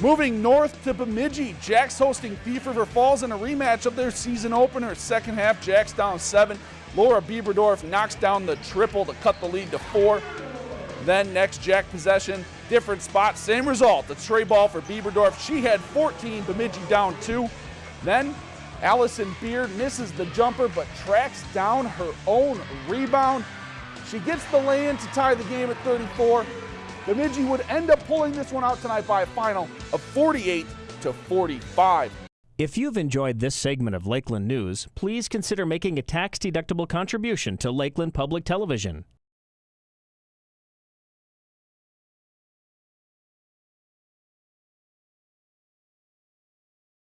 Moving north to Bemidji, Jack's hosting Thief River Falls in a rematch of their season opener. Second half, Jack's down seven. Laura Bieberdorf knocks down the triple to cut the lead to four. Then next Jack possession, different spot, same result. The trey ball for Bieberdorf. She had 14, Bemidji down two. Then Allison Beard misses the jumper but tracks down her own rebound. She gets the lay-in to tie the game at 34. Bemidji would end up pulling this one out tonight by a final of 48 to 45. If you've enjoyed this segment of Lakeland News, please consider making a tax-deductible contribution to Lakeland Public Television.